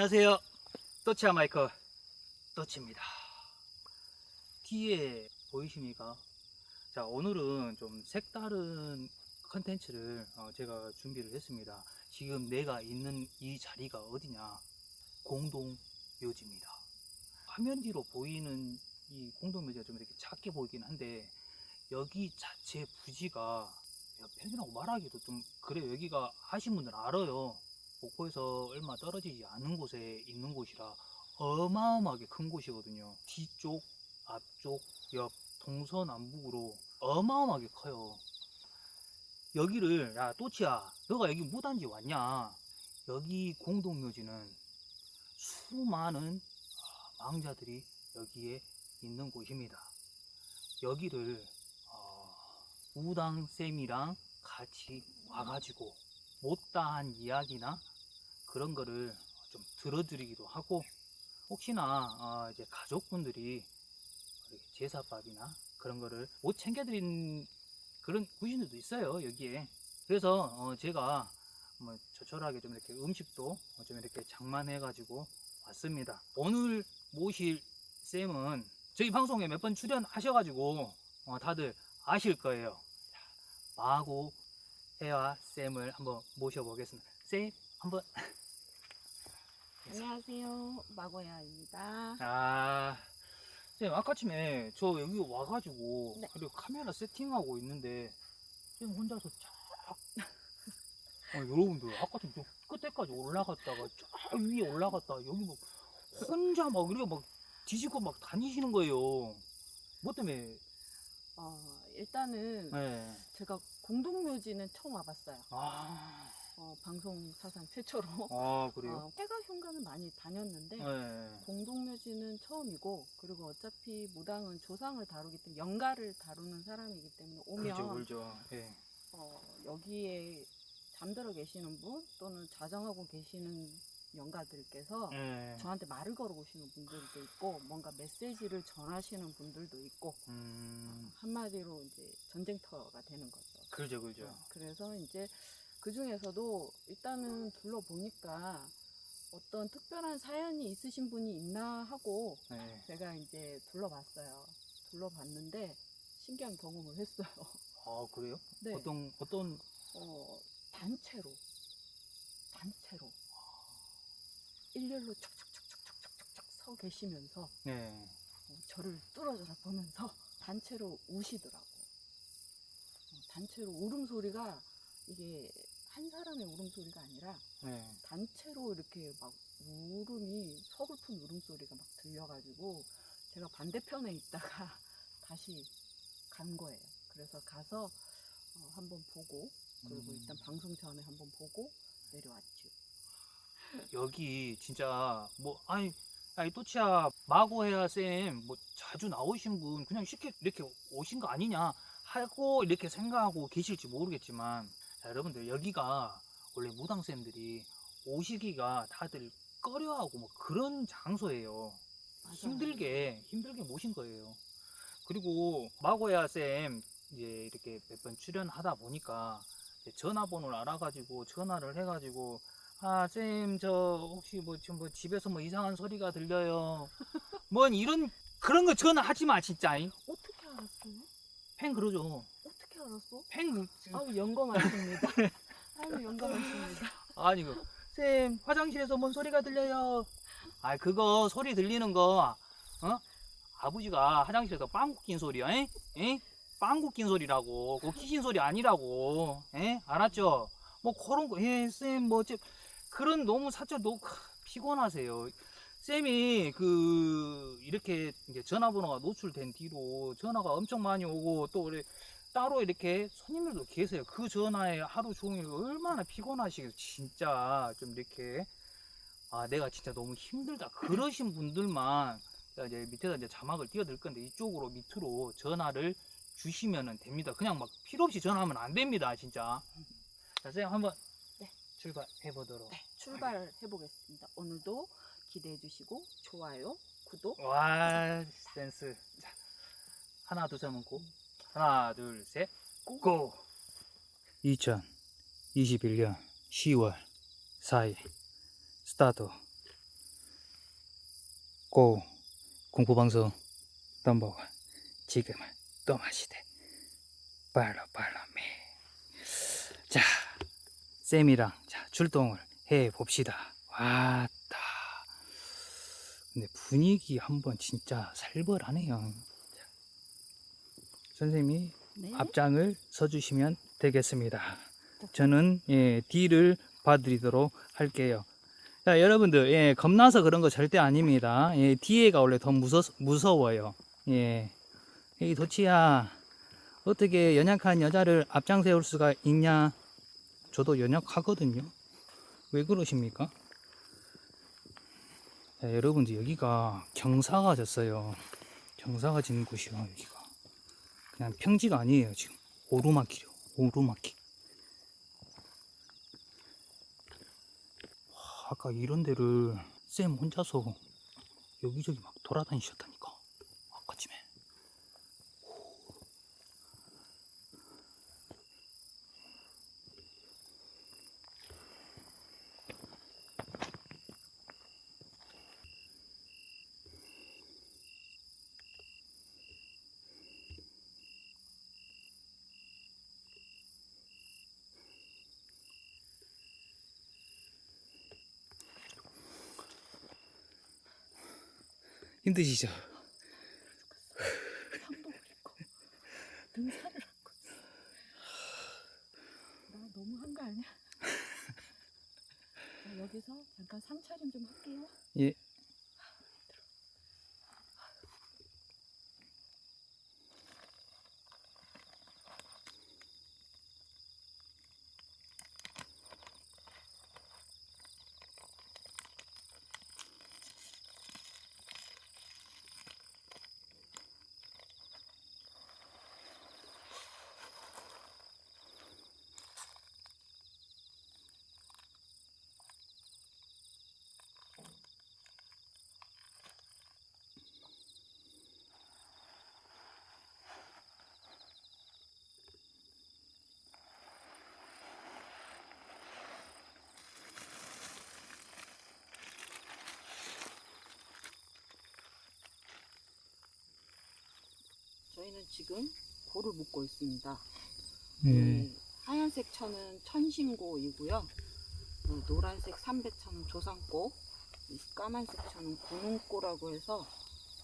안녕하세요. 또치아 마이크 또치입니다. 뒤에 보이십니까? 자, 오늘은 좀 색다른 컨텐츠를 어, 제가 준비를 했습니다. 지금 내가 있는 이 자리가 어디냐? 공동 묘지입니다. 화면 뒤로 보이는 이 공동 묘지가 좀 이렇게 작게 보이긴 한데 여기 자체 부지가 편이라고 말하기도 좀 그래요. 여기가 아신 분들 알아요. 목포에서 얼마 떨어지지 않은 곳에 있는 곳이라 어마어마하게 큰 곳이거든요. 뒤쪽, 앞쪽, 옆, 동서남북으로 어마어마하게 커요. 여기를 야 또치야, 너가 여기 무단지 왔냐? 여기 공동묘지는 수많은 아, 망자들이 여기에 있는 곳입니다. 여기를 어, 우당쌤이랑 같이 와가지고 못다한 이야기나 그런 거를 좀 들어드리기도 하고 혹시나 어, 이제 가족분들이 제사밥이나 그런 거를 못 챙겨드린 그런 구신들도 있어요 여기에. 그래서 어, 제가 뭐 조촐하게 좀 이렇게 음식도 좀 이렇게 장만해 가지고 왔습니다. 오늘 모실 쌤은 저희 방송에 몇 번 출연하셔 가지고 어, 다들 아실 거예요. 마고 해와 쌤을 한번 모셔보겠습니다. 쌤 한번 안녕하세요. 마고야입니다. 아, 쌤 아까쯤에 저 여기 와가지고 네. 그리고 카메라 세팅하고 있는데 쌤 혼자서 쫙 어, 여러분들 아까쯤 저 끝에까지 올라갔다가 쫙 위에 올라갔다 여기 뭐 혼자 막 이렇게 막 뒤지고 막 다니시는 거예요. 뭐 때문에? 어, 일단은 네. 제가 공동묘지는 처음 와봤어요. 아, 어, 방송 사상 최초로. 아 그래요? 어, 해가 현관을 많이 다녔는데 네. 공동묘지는 처음이고 그리고 어차피 무당은 조상을 다루기 때문에 영가를 다루는 사람이기 때문에 오면 그렇죠, 그렇죠. 예. 어, 여기에 잠들어 계시는 분 또는 자정하고 계시는 영가들께서 예. 저한테 말을 걸어오시는 분들도 있고 뭔가 메시지를 전하시는 분들도 있고 음, 한마디로 이제 전쟁터가 되는 거죠. 그렇죠, 그렇죠. 어, 그래서 이제 그 중에서도 일단은 둘러보니까 어떤 특별한 사연이 있으신 분이 있나 하고 네. 제가 이제 둘러봤어요. 둘러봤는데 신기한 경험을 했어요. 아, 그래요? 네. 어떤, 어떤, 어, 단체로, 단체로 일렬로 척척척척척척척 서 계시면서 네. 어, 저를 뚫어져라 보면서 단체로 우시더라고. 어, 단체로 울음소리가 이게 한 사람의 울음소리가 아니라 네. 단체로 이렇게 막 울음이 서글픈 울음소리가 막 들려가지고 제가 반대편에 있다가 다시 간 거예요. 그래서 가서 어, 한번 보고 그리고 음. 일단 방송 전에 한번 보고 내려왔죠. 여기 진짜, 뭐, 아니, 아니, 또치야, 마고해야 쌤, 뭐, 자주 나오신 분, 그냥 쉽게 이렇게 오신 거 아니냐 하고 이렇게 생각하고 계실지 모르겠지만, 자, 여러분들, 여기가 원래 무당쌤들이 오시기가 다들 꺼려하고 뭐 그런 장소예요. 맞아요. 힘들게 힘들게 모신 거예요. 그리고 마고야 쌤 이제 이렇게 몇 번 출연하다 보니까 전화번호를 알아가지고 전화를 해가지고 아 쌤 저 혹시 뭐 지금 뭐 집에서 뭐 이상한 소리가 들려요. 뭔 이런 그런 거 전화하지 마 진짜. 어떻게 알았어? 팬 그러죠. 어떻게 알았어? 팬 그- 아우 영광하십니다. 아우 영광하십니다. 아니 그 쌤 화장실에서 뭔 소리가 들려요. 아 그거 소리 들리는 거 어? 아버지가 화장실에서 빵구 낀 소리야. 에? 에? 빵구 낀 소리라고. 그거 키신 소리 아니라고. 에? 알았죠? 뭐 그런 거. 예, 쌤뭐 어째 그런 너무 사적 너무 피곤하세요. 쌤이 그 이렇게 이제 전화번호가 노출된 뒤로 전화가 엄청 많이 오고 또 우리 따로 이렇게 손님들도 계세요. 그 전화에 하루 종일 얼마나 피곤하시겠어요. 진짜 좀 이렇게 아 내가 진짜 너무 힘들다. 그러신 분들만 이제 밑에다 이제 자막을 띄워드릴 건데 이쪽으로 밑으로 전화를 주시면 됩니다. 그냥 막 필요 없이 전화하면 안 됩니다. 진짜. 자, 쌤 한번 네. 출발해 보도록. 네, 출발해 보겠습니다. 오늘도 기대해 주시고 좋아요, 구독. 와 센스. 자, 하나 둘셋 하면 고. 하나 둘 셋. 고. 2021년 10월 4일 스타트. 고 공포방송 넘버원 지금은 또 마시대 팔로 팔로미 자 쌤이랑 자 출동을 해 봅시다 왔다 근데 분위기 한번 진짜 살벌하네요 자, 선생님이 네. 앞장을 서주시면 되겠습니다. 저는 예, D를 봐드리도록 할게요. 자, 여러분들, 예, 겁나서 그런 거 절대 아닙니다. 예, D가 원래 더 무서, 무서워요. 예. 이 도치야, 어떻게 연약한 여자를 앞장 세울 수가 있냐? 저도 연약하거든요. 왜 그러십니까? 자, 여러분들, 여기가 경사가 졌어요. 경사가 지는 곳이요, 여기가. 그냥 평지가 아니에요 지금. 오르막길이요 오르막길 와, 아까 이런 데를 쌤 혼자서 여기저기 막 돌아다니셨다니까 아까쯤에 힘드시죠? 한복을 입고 등산을 하고. 나 너무 한 거 아니야? 자, 여기서 잠깐 상차림 좀 할게요. 예 지금 고를 묶고 있습니다. 예. 이 하얀색 천은 천신고이고요. 이 노란색 삼배천은 조상고, 이 까만색 천은 군웅고라고 해서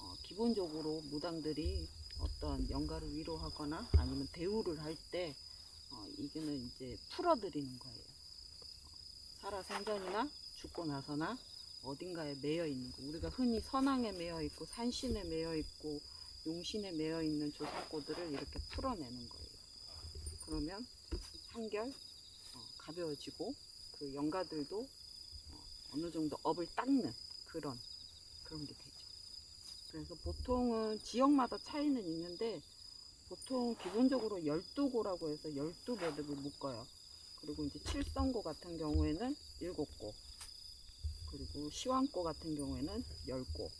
어, 기본적으로 무당들이 어떤 영가를 위로하거나 아니면 대우를 할때 어, 이거는 이제 풀어드리는 거예요. 살아 생전이나 죽고 나서나 어딘가에 매여 있는 거. 우리가 흔히 선왕에 매여 있고 산신에 매여 있고 용신에 매여 있는 조상고들을 이렇게 풀어내는 거예요. 그러면 한결 어, 가벼워지고 그 영가들도 어, 어느 정도 업을 닦는 그런 그런 게 되죠. 그래서 보통은 지역마다 차이는 있는데 보통 기본적으로 12고라고 해서 12매듭을 묶어요. 그리고 이제 칠성고 같은 경우에는 7고 그리고 시왕고 같은 경우에는 10고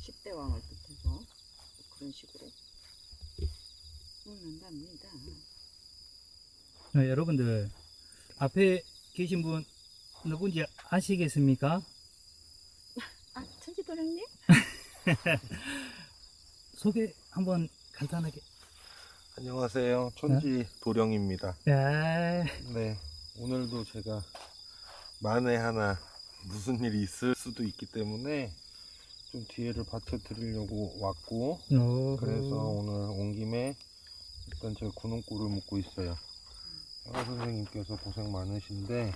10대 왕을 뜻해서 그런 식으로 묶는답니다. 네, 여러분들 앞에 계신 분 누군지 아시겠습니까? 아, 천지도령님? 소개 한번 간단하게 안녕하세요. 천지 도령입니다. 야, 네. 오늘도 제가 만에 하나 무슨 일이 있을 수도 있기 때문에 좀 뒤에를 받쳐 드리려고 왔고, 오. 그래서 오늘 온 김에 일단 제가 군홍골을 묶고 있어요. 양아 선생님께서 고생 많으신데,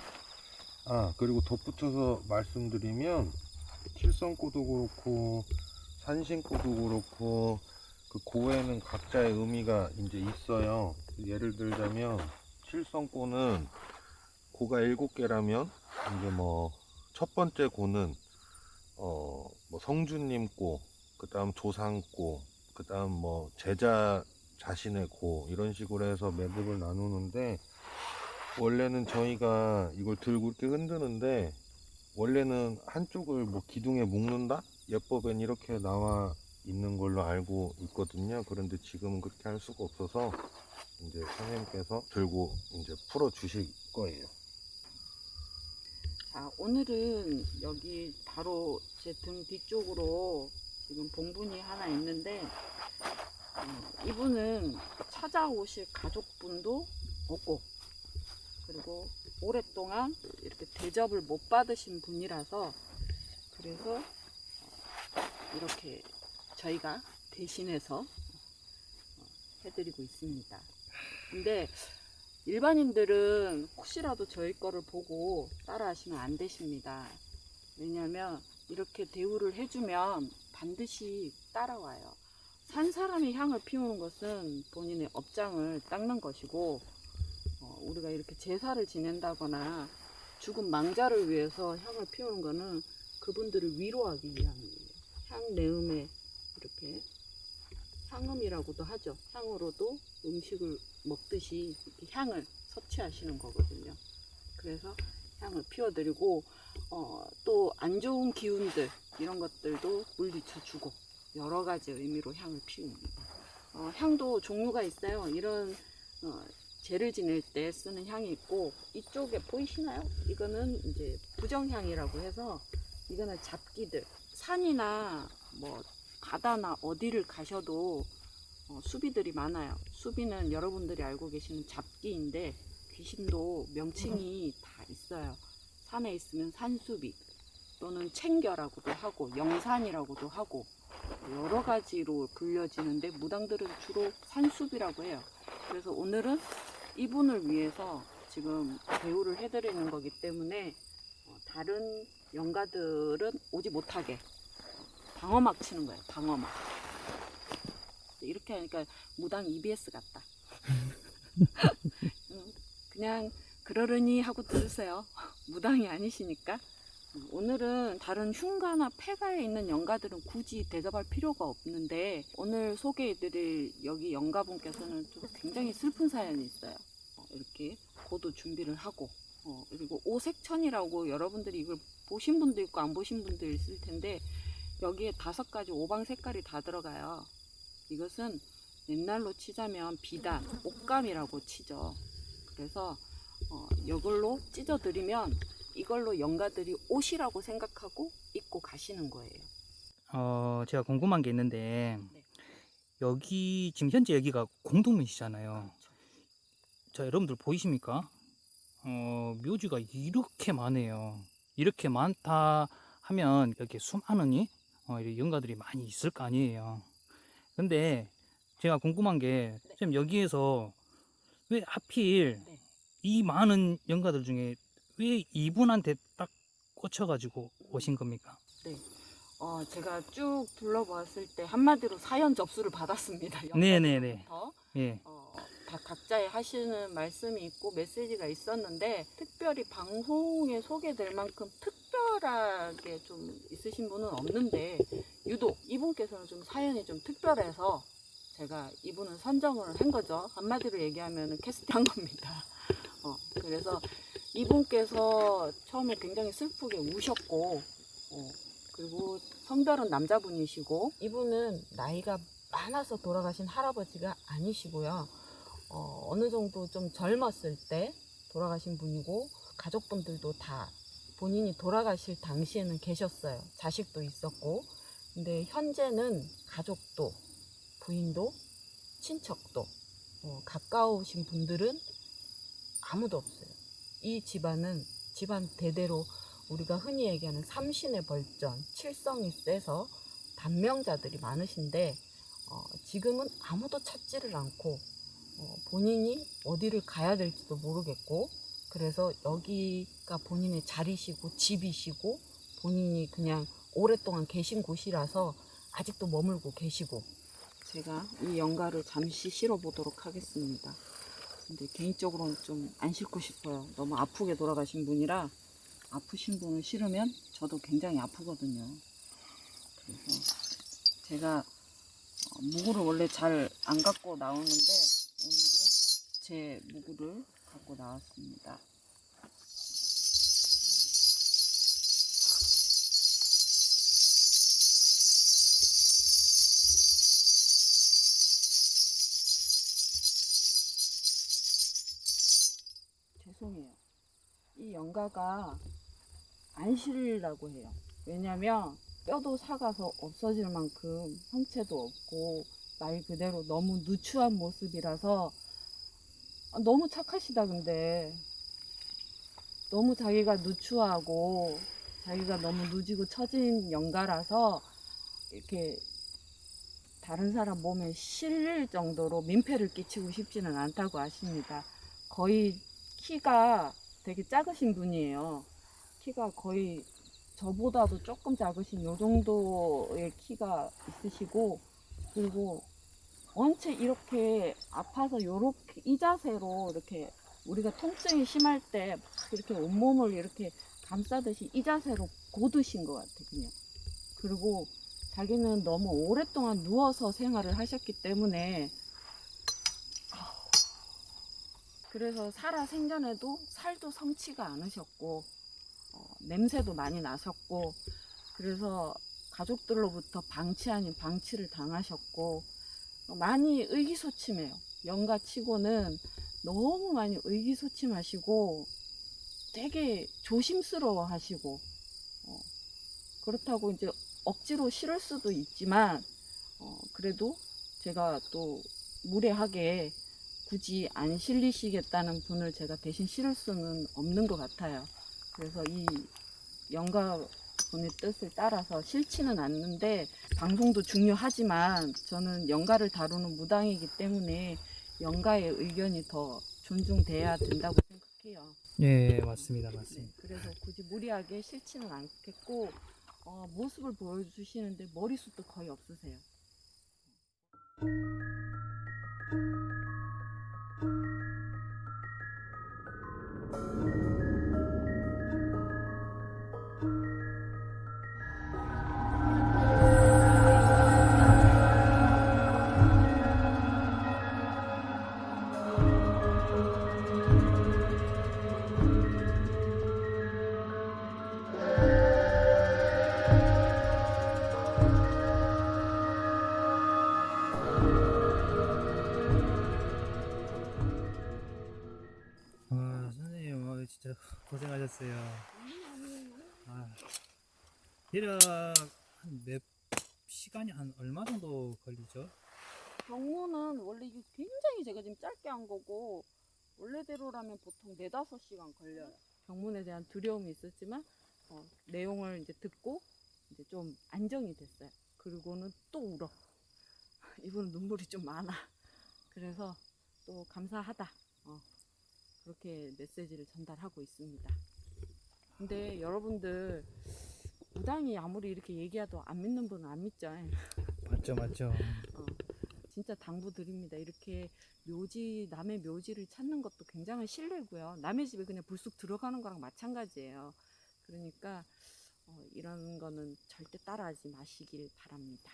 아, 그리고 덧붙여서 말씀드리면, 칠성고도 그렇고, 산신고도 그렇고, 그 고에는 각자의 의미가 이제 있어요. 예를 들자면, 칠성고는 고가 일곱 개라면, 이제 뭐, 첫 번째 고는, 어, 뭐 성주님 고, 그 다음 조상 고, 그 다음 뭐 제자 자신의 고, 이런 식으로 해서 매듭을 나누는데, 원래는 저희가 이걸 들고 이렇게 흔드는데, 원래는 한쪽을 뭐 기둥에 묶는다? 예법엔 이렇게 나와 있는 걸로 알고 있거든요. 그런데 지금은 그렇게 할 수가 없어서, 이제 선생님께서 들고 이제 풀어 주실 거예요. 자, 오늘은 여기 바로 제 등 뒤쪽으로 지금 봉분이 하나 있는데, 어, 이분은 찾아오실 가족분도 없고, 그리고 오랫동안 이렇게 대접을 못 받으신 분이라서, 그래서 어, 이렇게 저희가 대신해서 어, 해드리고 있습니다. 근데 일반인들은 혹시라도 저희 거를 보고 따라 하시면 안 되십니다. 왜냐면 이렇게 대우를 해주면 반드시 따라와요. 산 사람이 향을 피우는 것은 본인의 업장을 닦는 것이고, 어, 우리가 이렇게 제사를 지낸다거나 죽은 망자를 위해서 향을 피우는 것은 그분들을 위로하기 위함이에요. 향 내음에 이렇게 향음이라고도 하죠. 향으로도 음식을 먹듯이 향을 섭취하시는 거거든요. 그래서 향을 피워드리고 어, 또 안 좋은 기운들 이런 것들도 물리쳐주고 여러 가지 의미로 향을 피웁니다. 어, 향도 종류가 있어요. 이런 어, 제를 지낼 때 쓰는 향이 있고 이쪽에 보이시나요? 이거는 이제 부정향이라고 해서 이거는 잡기들 산이나 뭐 바다나 어디를 가셔도 어, 수비들이 많아요. 수비는 여러분들이 알고 계시는 잡기인데 귀신도 명칭이 다 있어요. 산에 있으면 산수비 또는 챙겨라고도 하고 영산이라고도 하고 여러 가지로 불려지는데 무당들은 주로 산수비라고 해요. 그래서 오늘은 이분을 위해서 지금 대우를 해드리는 거기 때문에 어, 다른 영가들은 오지 못하게 방어막 치는 거예요. 방어막. 이렇게 하니까 무당 EBS 같다. 음, 그냥 그러려니 하고 들으세요. 무당이 아니시니까. 음, 오늘은 다른 흉가나 폐가에 있는 영가들은 굳이 대접할 필요가 없는데 오늘 소개해드릴 여기 영가분께서는 좀 굉장히 슬픈 사연이 있어요. 어, 이렇게 고도 준비를 하고 어, 그리고 오색천이라고 여러분들이 이걸 보신 분도 있고 안 보신 분도 있을 텐데 여기에 다섯 가지 오방 색깔이 다 들어가요. 이것은 옛날로 치자면 비단, 옷감이라고 치죠. 그래서 어, 이걸로 찢어드리면 이걸로 영가들이 옷이라고 생각하고 입고 가시는 거예요. 어, 제가 궁금한 게 있는데 네. 여기 지금 현재 여기가 공동묘지잖아요. 자, 여러분들 보이십니까? 어, 묘지가 이렇게 많아요. 이렇게 많다 하면 이렇게 수많은 이 어, 이렇게 영가들이 많이 있을 거 아니에요. 근데 제가 궁금한 게 네. 지금 여기에서 왜 하필 네. 이 많은 영가들 중에 왜 이분한테 딱 꽂혀가지고 오신 겁니까? 어, 제가 쭉 둘러보았을 때 한마디로 사연 접수를 받았습니다. 네네네. 예. 어, 다 각자의 하시는 말씀이 있고 메시지가 있었는데 특별히 방송에 소개될 만큼 특별하게 좀 있으신 분은 없는데 유독 이분께서는 좀 사연이 좀 특별해서 제가 이분을 선정을 한 거죠. 한마디로 얘기하면 캐스팅한 겁니다. 어, 그래서 이분께서 처음에 굉장히 슬프게 우셨고 어, 그리고 성별은 남자분이시고 이분은 나이가 많아서 돌아가신 할아버지가 아니시고요. 어, 어느 정도 좀 젊었을 때 돌아가신 분이고 가족분들도 다 본인이 돌아가실 당시에는 계셨어요. 자식도 있었고. 근데 현재는 가족도 부인도 친척도 어, 가까우신 분들은 아무도 없어요. 이 집안은 집안 대대로 우리가 흔히 얘기하는 삼신의 벌전, 칠성이 세서 단명자들이 많으신데 어, 지금은 아무도 찾지를 않고 어, 본인이 어디를 가야 될지도 모르겠고 그래서 여기가 본인의 자리시고 집이시고 본인이 그냥 오랫동안 계신 곳이라서 아직도 머물고 계시고 제가 이 연가를 잠시 실어 보도록 하겠습니다. 근데 개인적으로는 좀 안 싣고 싶어요. 너무 아프게 돌아가신 분이라 아프신 분을 실으면 저도 굉장히 아프거든요. 그래서 제가 어, 무구를 원래 잘 안 갖고 나오는데 오늘은 제 무구를 갖고 나왔습니다. 죄송해요. 이 연가가 안 실리라고 해요. 왜냐면 뼈도 사가서 없어질 만큼 형체도 없고 말 그대로 너무 누추한 모습이라서 아, 너무 착하시다 근데 너무 자기가 누추하고 자기가 너무 누지고 처진 영가라서 이렇게 다른 사람 몸에 실릴 정도로 민폐를 끼치고 싶지는 않다고 하십니다. 거의 키가 되게 작으신 분이에요. 키가 거의 저보다도 조금 작으신 요 정도의 키가 있으시고 그리고 원체 이렇게 아파서 요렇게 이 자세로 이렇게 우리가 통증이 심할 때 막 이렇게 온몸을 이렇게 감싸듯이 이 자세로 고드신 것 같아 그냥 그리고 자기는 너무 오랫동안 누워서 생활을 하셨기 때문에 그래서 살아 생전에도 살도 성치가 않으셨고 어, 냄새도 많이 나셨고 그래서 가족들로부터 방치 아닌 방치를 당하셨고 어, 많이 의기소침해요. 영가치고는 너무 많이 의기소침하시고 되게 조심스러워 하시고 어, 그렇다고 이제 억지로 싫을 수도 있지만 어, 그래도 제가 또 무례하게 굳이 안 실리시겠다는 분을 제가 대신 실을 수는 없는 것 같아요. 그래서 이 영가 분의 뜻을 따라서 싫지는 않는데 방송도 중요하지만 저는 영가를 다루는 무당이기 때문에 영가의 의견이 더 존중돼야 된다고 생각해요. 예, 맞습니다. 네, 맞습니다. 그래서 굳이 무리하게 싫지는 않겠고 어, 모습을 보여주시는데 머리숱도 거의 없으세요. 고생하셨어요. 아, 대략 한몇 시간이 한 얼마 정도 걸리죠? 경무는 원래 이게 굉장히 제가 지금 짧게 한 거고 원래대로라면 보통 네다섯 시간 걸려요. 경문에 대한 두려움이 있었지만 어, 내용을 이제 듣고 이제 좀 안정이 됐어요. 그리고는 또 울어. 이분은 눈물이 좀 많아. 그래서 또 감사하다. 어, 그렇게 메시지를 전달하고 있습니다. 근데 여러분들 무당이 아무리 이렇게 얘기해도 안 믿는 분은 안 믿죠. 맞죠, 맞죠. 어, 진짜 당부드립니다. 이렇게 묘지, 남의 묘지를 찾는 것도 굉장한 신뢰고요. 남의 집에 그냥 불쑥 들어가는 거랑 마찬가지예요. 그러니까 어, 이런 거는 절대 따라하지 마시길 바랍니다.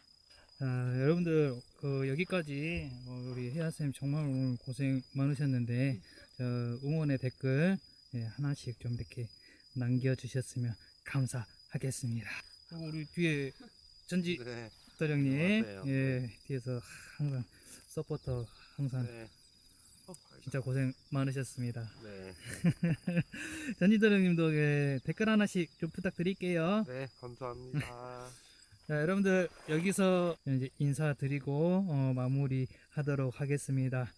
아, 여러분들 그 여기까지 어, 우리 혜아 쌤 정말 오늘 고생 많으셨는데 저 응원의 댓글 예, 하나씩 좀 이렇게 남겨주셨으면 감사하겠습니다. 우리 뒤에 전지 네. 맞아요. 예 뒤에서 항상 서포터 항상 네. 진짜 고생 많으셨습니다. 네. 전지 도령님도 예, 댓글 하나씩 좀 부탁드릴게요. 네, 감사합니다. 자, 여러분들 여기서 이제 인사드리고 어, 마무리하도록 하겠습니다.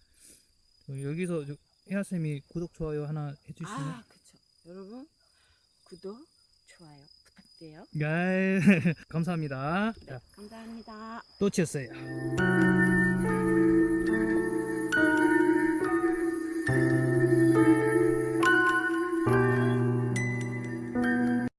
어, 여기서 저- 혜아 쌤이 구독 좋아요 하나 해주시면. 아, 그쵸. 여러분, 구독, 좋아요 부탁드려요. 네, 감사합니다. 네, 자, 감사합니다. 또 치웠어요.